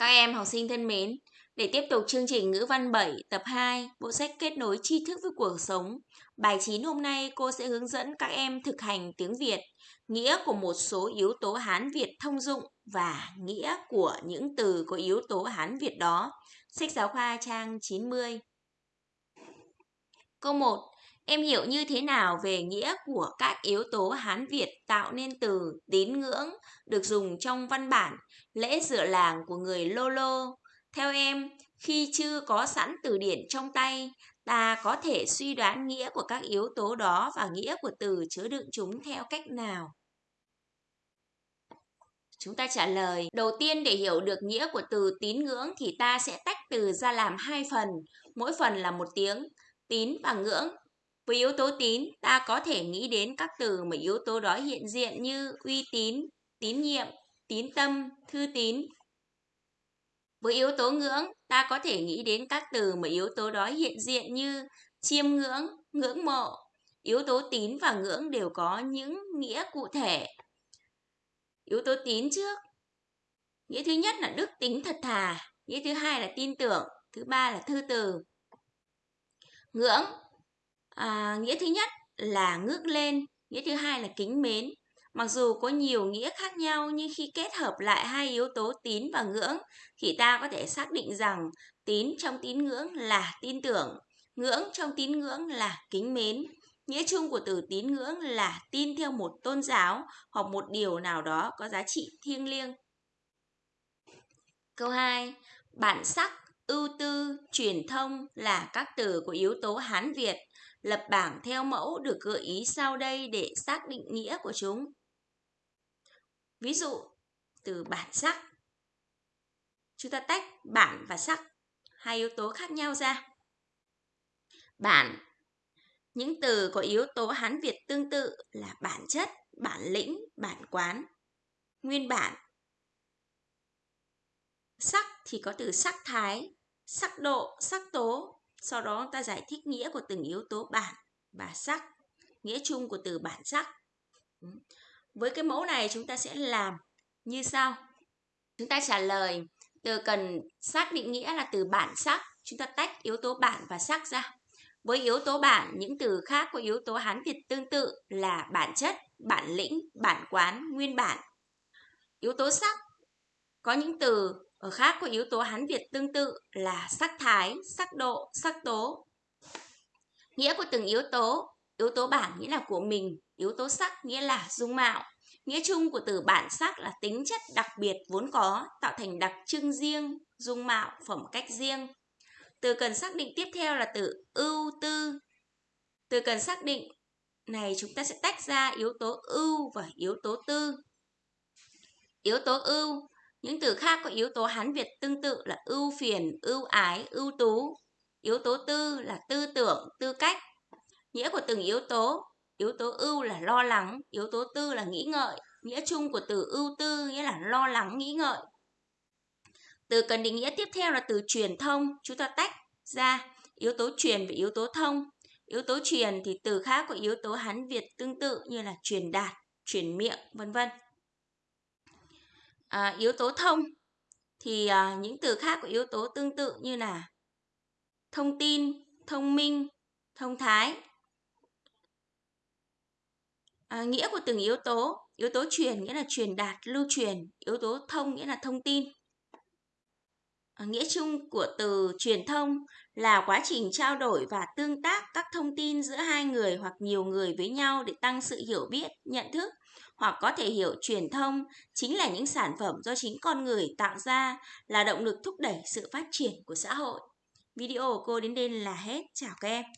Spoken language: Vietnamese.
Các em học sinh thân mến, để tiếp tục chương trình ngữ văn 7 tập 2, bộ sách kết nối tri thức với cuộc sống. Bài 9 hôm nay cô sẽ hướng dẫn các em thực hành tiếng Việt, nghĩa của một số yếu tố Hán Việt thông dụng và nghĩa của những từ có yếu tố Hán Việt đó. Sách giáo khoa trang 90. Câu 1. Em hiểu như thế nào về nghĩa của các yếu tố Hán Việt tạo nên từ tín ngưỡng được dùng trong văn bản lễ dựa làng của người Lô Lô? Theo em, khi chưa có sẵn từ điển trong tay, ta có thể suy đoán nghĩa của các yếu tố đó và nghĩa của từ chứa đựng chúng theo cách nào? Chúng ta trả lời, đầu tiên để hiểu được nghĩa của từ tín ngưỡng thì ta sẽ tách từ ra làm hai phần, mỗi phần là một tiếng. Tín và ngưỡng với yếu tố tín, ta có thể nghĩ đến các từ mà yếu tố đó hiện diện như uy tín, tín nhiệm, tín tâm, thư tín. Với yếu tố ngưỡng, ta có thể nghĩ đến các từ mà yếu tố đó hiện diện như chiêm ngưỡng, ngưỡng mộ. Yếu tố tín và ngưỡng đều có những nghĩa cụ thể. Yếu tố tín trước. Nghĩa thứ nhất là đức tính thật thà, nghĩa thứ hai là tin tưởng, thứ ba là thư từ. Ngưỡng à, nghĩa thứ nhất là ngước lên nghĩa thứ hai là kính mến. Mặc dù có nhiều nghĩa khác nhau nhưng khi kết hợp lại hai yếu tố tín và ngưỡng thì ta có thể xác định rằng tín trong tín ngưỡng là tin tưởng ngưỡng trong tín ngưỡng là kính mến. Nghĩa chung của từ tín ngưỡng là tin theo một tôn giáo hoặc một điều nào đó có giá trị thiêng liêng. Câu 2 bản sắc ưu tư truyền thông là các từ của yếu tố hán việt. Lập bảng theo mẫu được gợi ý sau đây để xác định nghĩa của chúng. Ví dụ, từ bản sắc. Chúng ta tách bản và sắc, hai yếu tố khác nhau ra. Bản những từ có yếu tố Hán Việt tương tự là bản chất, bản lĩnh, bản quán. Nguyên bản Sắc thì có từ sắc thái, sắc độ, sắc tố, sau đó ta giải thích nghĩa của từng yếu tố bản và sắc, nghĩa chung của từ bản sắc. Ừ. Với cái mẫu này chúng ta sẽ làm như sau. Chúng ta trả lời từ cần xác định nghĩa là từ bản sắc, chúng ta tách yếu tố bản và sắc ra. Với yếu tố bản, những từ khác có yếu tố Hán Việt tương tự là bản chất, bản lĩnh, bản quán, nguyên bản. Yếu tố sắc có những từ ở khác có yếu tố Hán Việt tương tự là sắc thái, sắc độ, sắc tố. Nghĩa của từng yếu tố, yếu tố bản nghĩa là của mình, yếu tố sắc nghĩa là dung mạo. Nghĩa chung của từ bản sắc là tính chất đặc biệt vốn có, tạo thành đặc trưng riêng, dung mạo, phẩm cách riêng. Từ cần xác định tiếp theo là từ ưu tư. Từ cần xác định này chúng ta sẽ tách ra yếu tố ưu và yếu tố tư. Yếu tố ưu những từ khác có yếu tố Hán Việt tương tự là ưu phiền, ưu ái, ưu tú. Yếu tố tư là tư tưởng, tư cách. Nghĩa của từng yếu tố. Yếu tố ưu là lo lắng, yếu tố tư là nghĩ ngợi. Nghĩa chung của từ ưu tư nghĩa là lo lắng, nghĩ ngợi. Từ cần định nghĩa tiếp theo là từ truyền thông. Chúng ta tách ra yếu tố truyền và yếu tố thông. Yếu tố truyền thì từ khác có yếu tố Hán Việt tương tự như là truyền đạt, truyền miệng, vân vân à, yếu tố thông thì à, những từ khác của yếu tố tương tự như là thông tin, thông minh, thông thái. À, nghĩa của từng yếu tố, yếu tố truyền nghĩa là truyền đạt, lưu truyền, yếu tố thông nghĩa là thông tin. Ờ, nghĩa chung của từ truyền thông là quá trình trao đổi và tương tác các thông tin giữa hai người hoặc nhiều người với nhau để tăng sự hiểu biết, nhận thức hoặc có thể hiểu truyền thông chính là những sản phẩm do chính con người tạo ra là động lực thúc đẩy sự phát triển của xã hội. Video của cô đến đây là hết. Chào các em.